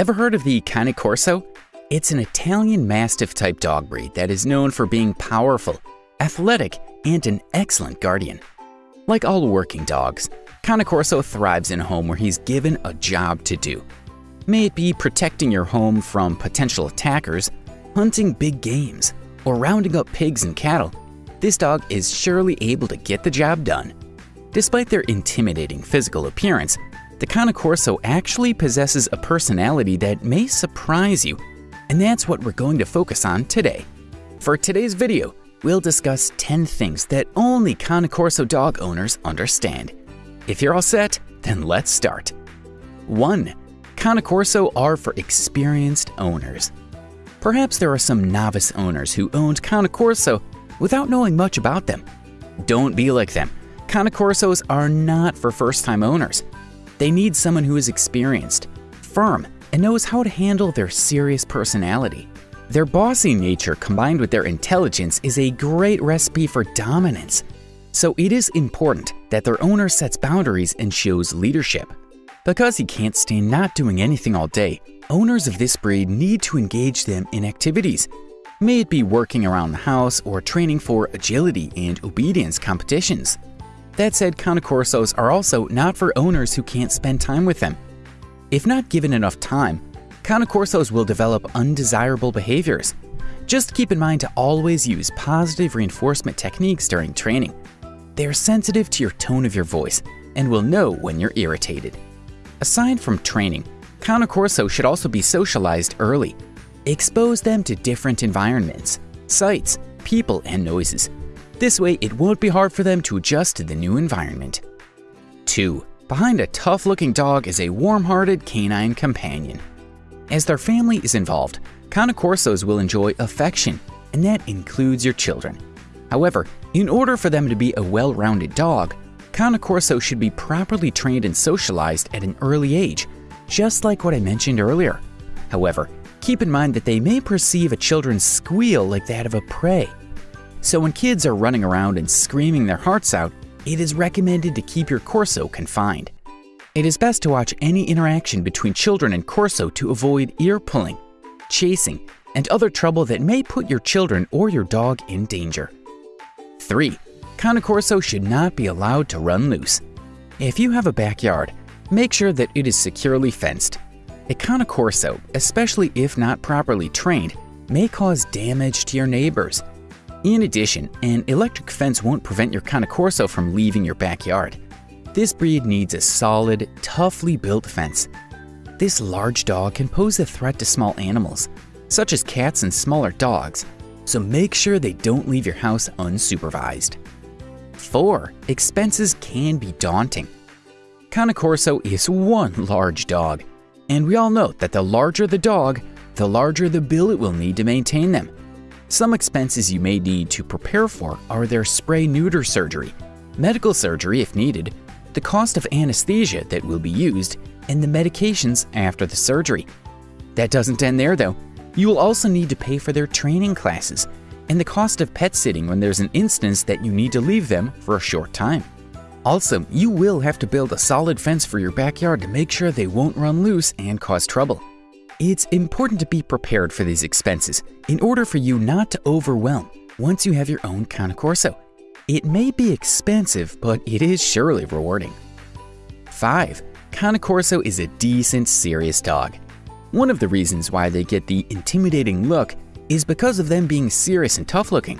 Ever heard of the Cane Corso? It's an Italian Mastiff type dog breed that is known for being powerful, athletic, and an excellent guardian. Like all working dogs, Cane Corso thrives in a home where he's given a job to do. May it be protecting your home from potential attackers, hunting big games, or rounding up pigs and cattle, this dog is surely able to get the job done. Despite their intimidating physical appearance, the Cane Corso actually possesses a personality that may surprise you, and that's what we're going to focus on today. For today's video, we'll discuss 10 things that only Cane Corso dog owners understand. If you're all set, then let's start. 1. Cane Corso are for experienced owners. Perhaps there are some novice owners who owned Cane Corso without knowing much about them. Don't be like them. Cane Corsos are not for first-time owners. They need someone who is experienced, firm, and knows how to handle their serious personality. Their bossy nature combined with their intelligence is a great recipe for dominance. So it is important that their owner sets boundaries and shows leadership. Because he can't stand not doing anything all day, owners of this breed need to engage them in activities. May it be working around the house or training for agility and obedience competitions. That said, Cane Corsos are also not for owners who can't spend time with them. If not given enough time, Cane Corsos will develop undesirable behaviors. Just keep in mind to always use positive reinforcement techniques during training. They are sensitive to your tone of your voice and will know when you're irritated. Aside from training, Cane should also be socialized early. Expose them to different environments, sights, people, and noises this way, it won't be hard for them to adjust to the new environment. 2. Behind a tough-looking dog is a warm-hearted canine companion. As their family is involved, Cane Corsos will enjoy affection, and that includes your children. However, in order for them to be a well-rounded dog, Cane should be properly trained and socialized at an early age, just like what I mentioned earlier. However, keep in mind that they may perceive a children's squeal like that of a prey, so when kids are running around and screaming their hearts out, it is recommended to keep your Corso confined. It is best to watch any interaction between children and Corso to avoid ear pulling, chasing, and other trouble that may put your children or your dog in danger. 3. Cane Corso should not be allowed to run loose. If you have a backyard, make sure that it is securely fenced. A Cane Corso, especially if not properly trained, may cause damage to your neighbors in addition, an electric fence won't prevent your Cane Corso from leaving your backyard. This breed needs a solid, toughly built fence. This large dog can pose a threat to small animals, such as cats and smaller dogs, so make sure they don't leave your house unsupervised. 4. Expenses can be daunting. Cane Corso is one large dog, and we all know that the larger the dog, the larger the bill it will need to maintain them. Some expenses you may need to prepare for are their spay neuter surgery, medical surgery if needed, the cost of anesthesia that will be used, and the medications after the surgery. That doesn't end there though. You will also need to pay for their training classes and the cost of pet sitting when there's an instance that you need to leave them for a short time. Also, you will have to build a solid fence for your backyard to make sure they won't run loose and cause trouble. It's important to be prepared for these expenses in order for you not to overwhelm once you have your own Cane Corso. It may be expensive, but it is surely rewarding. 5. Cane Corso is a decent, serious dog. One of the reasons why they get the intimidating look is because of them being serious and tough looking.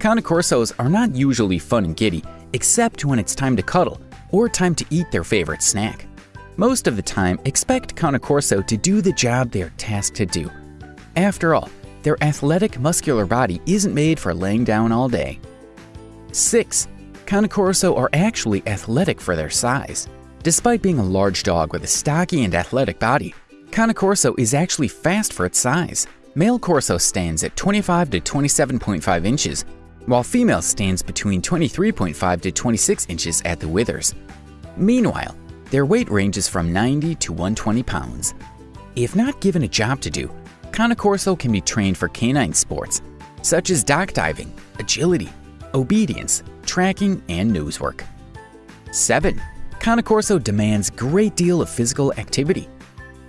Cane Corsos are not usually fun and giddy, except when it's time to cuddle or time to eat their favorite snack. Most of the time, expect Cane to do the job they are tasked to do. After all, their athletic, muscular body isn't made for laying down all day. 6. Cane are actually athletic for their size. Despite being a large dog with a stocky and athletic body, Cane is actually fast for its size. Male Corso stands at 25 to 27.5 inches, while female stands between 23.5 to 26 inches at the withers. Meanwhile, their weight ranges from 90 to 120 pounds. If not given a job to do, Cane Corso can be trained for canine sports, such as dock diving, agility, obedience, tracking, and nose work. 7. Cane Corso demands great deal of physical activity.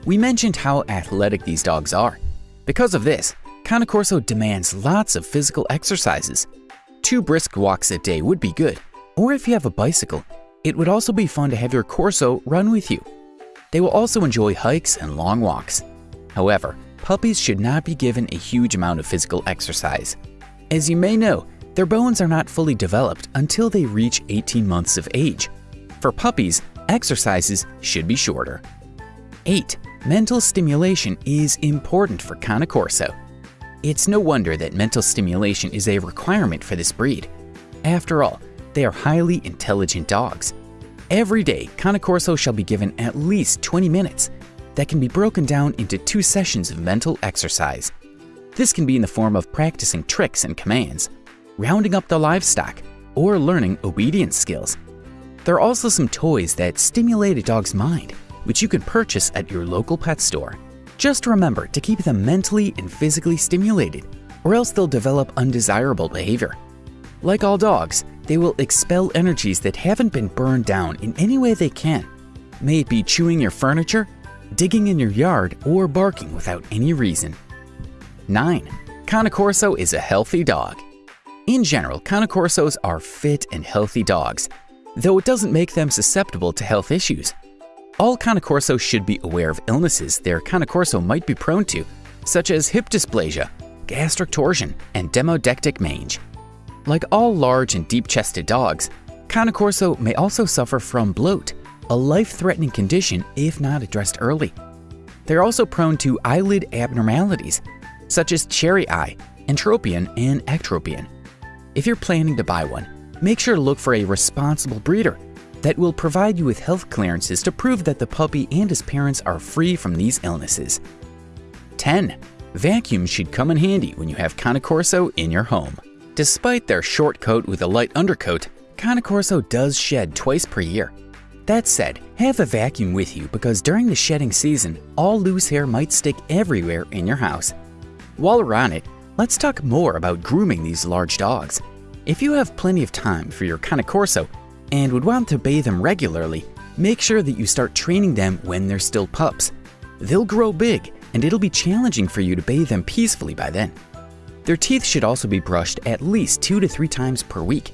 We mentioned how athletic these dogs are. Because of this, Cane Corso demands lots of physical exercises. Two brisk walks a day would be good, or if you have a bicycle, it would also be fun to have your Corso run with you. They will also enjoy hikes and long walks. However, puppies should not be given a huge amount of physical exercise. As you may know, their bones are not fully developed until they reach 18 months of age. For puppies, exercises should be shorter. 8. Mental stimulation is important for Cane Corso. It's no wonder that mental stimulation is a requirement for this breed. After all, they are highly intelligent dogs. Every day, Cane Corso shall be given at least 20 minutes that can be broken down into two sessions of mental exercise. This can be in the form of practicing tricks and commands, rounding up the livestock, or learning obedience skills. There are also some toys that stimulate a dog's mind, which you can purchase at your local pet store. Just remember to keep them mentally and physically stimulated, or else they'll develop undesirable behavior. Like all dogs, they will expel energies that haven't been burned down in any way they can. May it be chewing your furniture, digging in your yard, or barking without any reason. 9. Cane Corso is a healthy dog. In general, Cane Corsos are fit and healthy dogs, though it doesn't make them susceptible to health issues. All Cane Corsos should be aware of illnesses their Cane Corso might be prone to, such as hip dysplasia, gastric torsion, and demodectic mange. Like all large and deep-chested dogs, Cane Corso may also suffer from bloat, a life-threatening condition if not addressed early. They're also prone to eyelid abnormalities, such as cherry eye, entropion, and ectropion. If you're planning to buy one, make sure to look for a responsible breeder that will provide you with health clearances to prove that the puppy and his parents are free from these illnesses. 10. Vacuums should come in handy when you have Cane Corso in your home. Despite their short coat with a light undercoat, Cane Corso does shed twice per year. That said, have a vacuum with you because during the shedding season, all loose hair might stick everywhere in your house. While we're on it, let's talk more about grooming these large dogs. If you have plenty of time for your Cane Corso and would want to bathe them regularly, make sure that you start training them when they're still pups. They'll grow big and it'll be challenging for you to bathe them peacefully by then. Their teeth should also be brushed at least two to three times per week.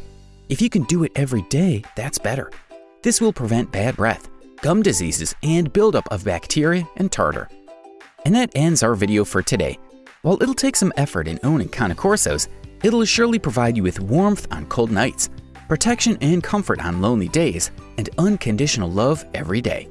If you can do it every day, that's better. This will prevent bad breath, gum diseases, and buildup of bacteria and tartar. And that ends our video for today. While it'll take some effort in owning Cane Corsos, it'll surely provide you with warmth on cold nights, protection and comfort on lonely days, and unconditional love every day.